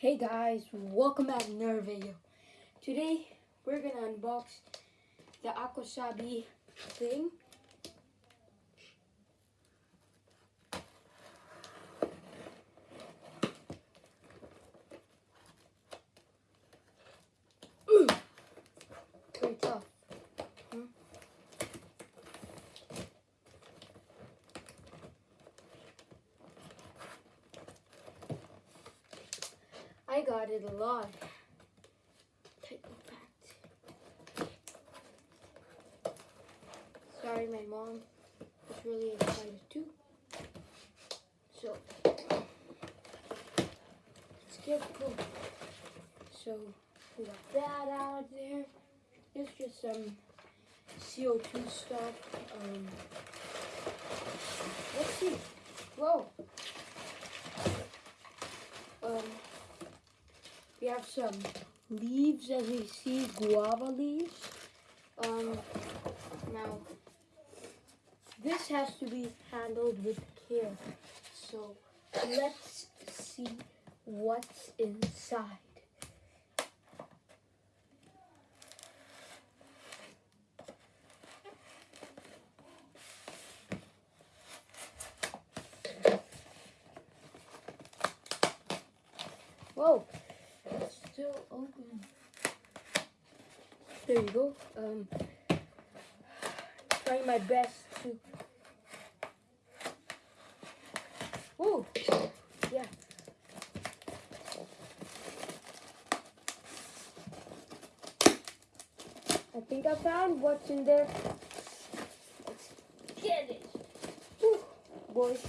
Hey guys, welcome back to another video. Today we're gonna unbox the Aquasabi thing. I got it a lot. Sorry, my mom was really excited too. So let's get going. So we got that out of there. It's just some CO2 stuff. Um, let's see. Whoa. Um, we have some leaves, as you see, guava leaves. Um, now, this has to be handled with care. So, let's see what's inside. Whoa, still open. There you go. Um, trying my best to. Ooh, yeah. I think I found what's in there. Let's get it. Whew, boys.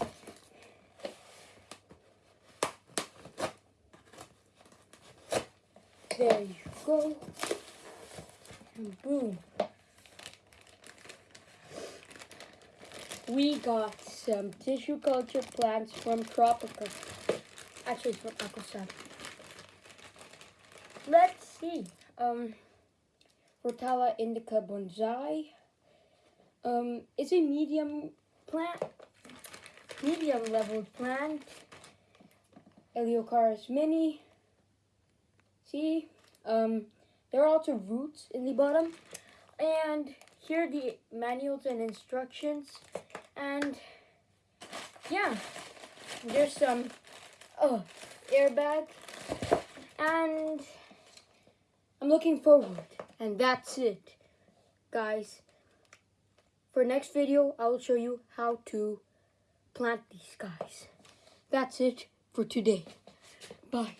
There you go. And boom. We got some tissue culture plants from Tropica. Actually, from Aquasan. Let's see. Um, Rotala indica bonsai. Um, it's a medium plant, medium level plant. Eleocharis mini. See, um, there are also roots in the bottom. And here are the manuals and instructions. And yeah, there's some oh, airbag. And I'm looking forward. And that's it, guys. For next video, I will show you how to plant these guys. That's it for today. Bye.